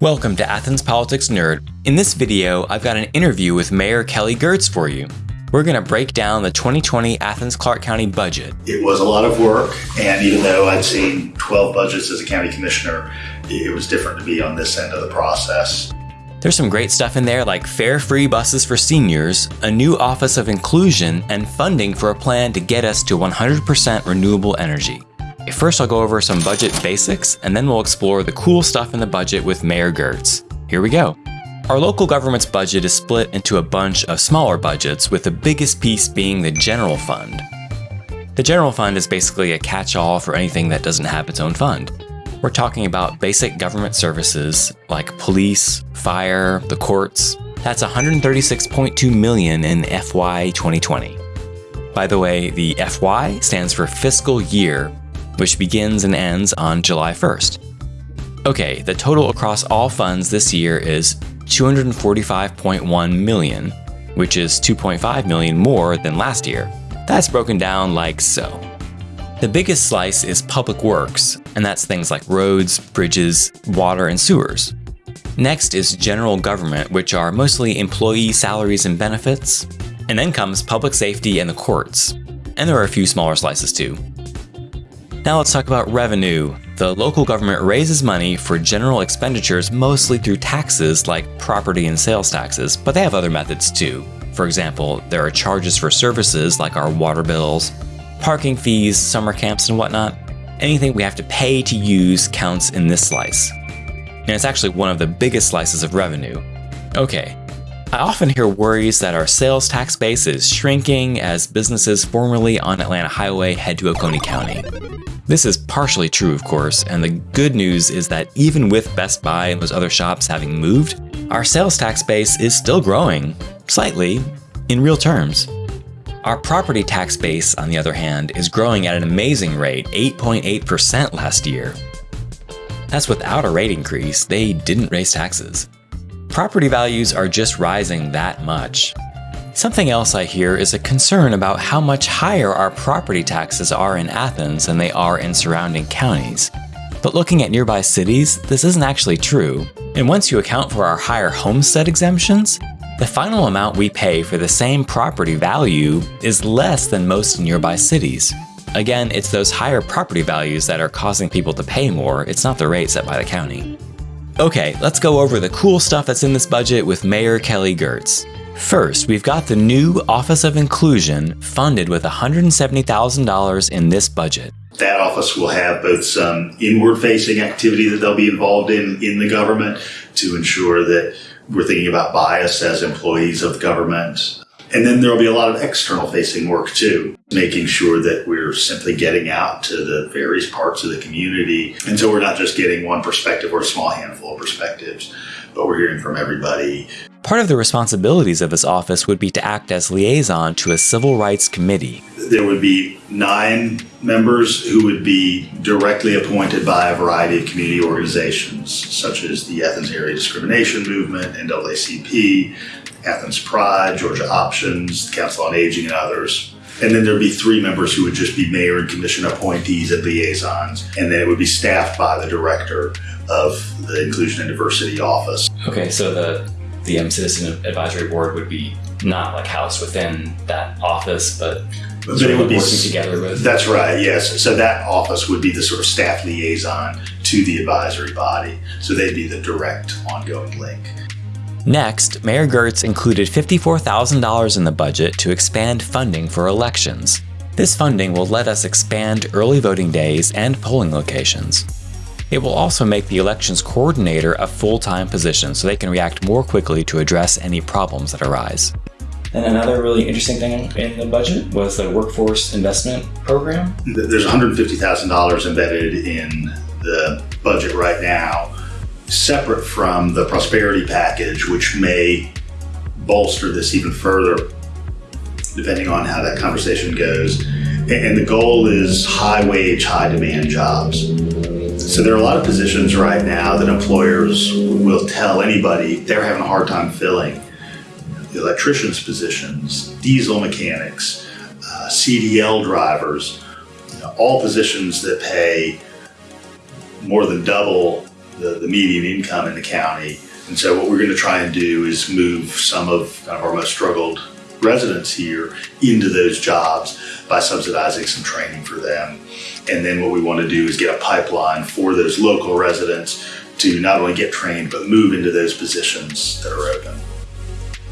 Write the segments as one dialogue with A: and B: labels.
A: Welcome to Athens Politics Nerd. In this video, I've got an interview with Mayor Kelly Girtz for you. We're going to break down the 2020 Athens Clark County budget.
B: It was a lot of work, and even though I'd seen 12 budgets as a county commissioner, it was different to be on this end of the process.
A: There's some great stuff in there like fare-free buses for seniors, a new Office of Inclusion, and funding for a plan to get us to 100% renewable energy. First, I'll go over some budget basics, and then we'll explore the cool stuff in the budget with Mayor Girtz. Here we go. Our local government's budget is split into a bunch of smaller budgets, with the biggest piece being the general fund. The general fund is basically a catch-all for anything that doesn't have its own fund. We're talking about basic government services like police, fire, the courts. That's 136.2 million in FY 2020. By the way, the FY stands for fiscal year, which begins and ends on July 1st. Okay, the total across all funds this year is 245.1 million, which is 2.5 million more than last year. That's broken down like so. The biggest slice is public works, and that's things like roads, bridges, water, and sewers. Next is general government, which are mostly employee salaries and benefits. And then comes public safety and the courts. And there are a few smaller slices too. Now let's talk about revenue. The local government raises money for general expenditures mostly through taxes like property and sales taxes, but they have other methods too. For example, there are charges for services like our water bills, parking fees, summer camps, and whatnot. Anything we have to pay to use counts in this slice. And it's actually one of the biggest slices of revenue. Okay, I often hear worries that our sales tax base is shrinking as businesses formerly on Atlanta Highway head to Oconee County. This is partially true, of course, and the good news is that even with Best Buy and those other shops having moved, our sales tax base is still growing, slightly, in real terms. Our property tax base, on the other hand, is growing at an amazing rate, 8.8% last year. That's without a rate increase, they didn't raise taxes. Property values are just rising that much. Something else I hear is a concern about how much higher our property taxes are in Athens than they are in surrounding counties. But looking at nearby cities, this isn't actually true. And once you account for our higher homestead exemptions, the final amount we pay for the same property value is less than most nearby cities. Again, it's those higher property values that are causing people to pay more, it's not the rate set by the county. Okay, let's go over the cool stuff that's in this budget with Mayor Kelly Girtz. First, we've got the new Office of Inclusion funded with $170,000 in this budget.
B: That office will have both some inward facing activity that they'll be involved in in the government to ensure that we're thinking about bias as employees of government. And then there'll be a lot of external facing work too, making sure that we're simply getting out to the various parts of the community. And so we're not just getting one perspective or a small handful of perspectives, but we're hearing from everybody.
A: Part of the responsibilities of his office would be to act as liaison to a civil rights committee.
B: There would be nine members who would be directly appointed by a variety of community organizations, such as the Athens Anti-Discrimination Movement, NAACP, Athens Pride, Georgia Options, Council on Aging, and others. And then there'd be three members who would just be mayor and commission appointees and liaisons. And then it would be staffed by the director of the Inclusion and Diversity Office.
A: Okay, so the the um, Citizen Advisory Board would be not like housed within that office, but
B: But
A: sort
B: it
A: of
B: would be
A: working together with.
B: That's right, yes. So that office would be the sort of staff liaison to the advisory body. So they'd be the direct ongoing link.
A: Next, Mayor Girtz included $54,000 in the budget to expand funding for elections. This funding will let us expand early voting days and polling locations. It will also make the elections coordinator a full-time position so they can react more quickly to address any problems that arise. And another really interesting thing in the budget was the workforce investment program.
B: There's $150,000 embedded in the budget right now, separate from the prosperity package, which may bolster this even further, depending on how that conversation goes. And the goal is high wage, high demand jobs. So there are a lot of positions right now that employers will tell anybody they're having a hard time filling. The electricians' positions, diesel mechanics, uh, CDL drivers, you know, all positions that pay more than double the, the median income in the county. And so what we're going to try and do is move some of, kind of our most struggled residents here into those jobs by subsidizing some training for them. And then what we want to do is get a pipeline for those local residents to not only get trained, but move into those positions that are open.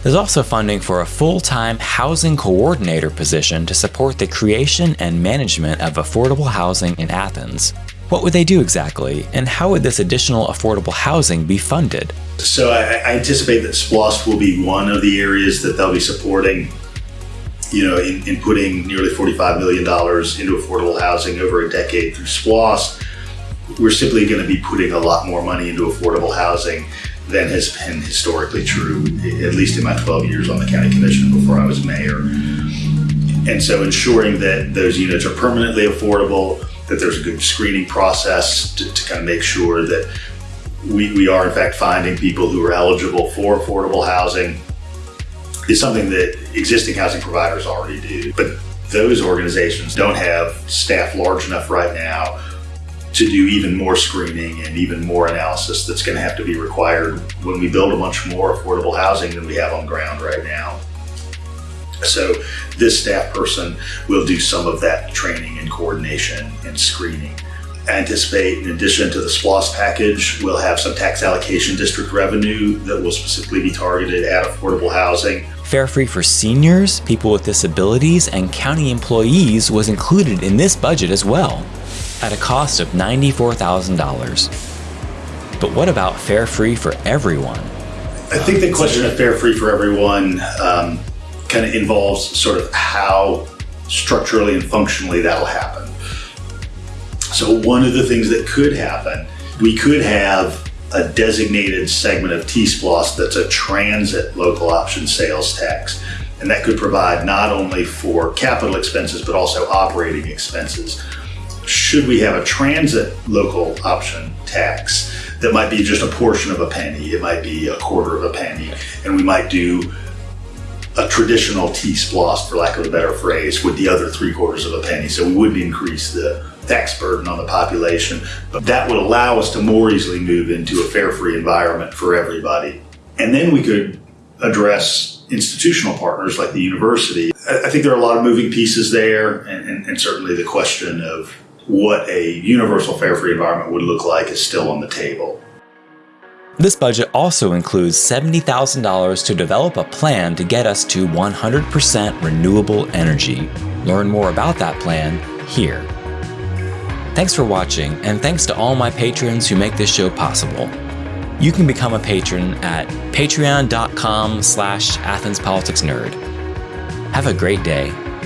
A: There's also funding for a full-time housing coordinator position to support the creation and management of affordable housing in Athens. What would they do exactly, and how would this additional affordable housing be funded?
B: So I, I anticipate that SPLOST will be one of the areas that they'll be supporting you know, in, in, putting nearly $45 million into affordable housing over a decade through SPLOST, we're simply going to be putting a lot more money into affordable housing than has been historically true, at least in my 12 years on the county commission before I was mayor. And so ensuring that those units are permanently affordable, that there's a good screening process to, to kind of make sure that we, we are in fact finding people who are eligible for affordable housing is something that existing housing providers already do. But those organizations don't have staff large enough right now to do even more screening and even more analysis that's going to have to be required when we build a much more affordable housing than we have on ground right now. So this staff person will do some of that training and coordination and screening. Anticipate in addition to the SPLOST package, we'll have some tax allocation district revenue that will specifically be targeted at affordable housing.
A: Fare free for seniors, people with disabilities, and county employees was included in this budget as well, at a cost of $94,000. But what about fare free for everyone?
B: I think the question of fare free for everyone um, kind of involves sort of how structurally and functionally that'll happen. So one of the things that could happen, we could have a designated segment of T-SPLOST that's a transit local option sales tax. And that could provide not only for capital expenses, but also operating expenses. Should we have a transit local option tax that might be just a portion of a penny, it might be a quarter of a penny, and we might do a traditional T-SPLOST, for lack of a better phrase, with the other three quarters of a penny. So we wouldn't increase the tax burden on the population, but that would allow us to more easily move into a fare-free environment for everybody. And then we could address institutional partners like the university. I think there are a lot of moving pieces there, and, and, and certainly the question of what a universal fare-free environment would look like is still on the table.
A: This budget also includes $70,000 to develop a plan to get us to 100% renewable energy. Learn more about that plan here. Thanks for watching, and thanks to all my patrons who make this show possible. You can become a patron at patreon.com slash athenspoliticsnerd. Have a great day.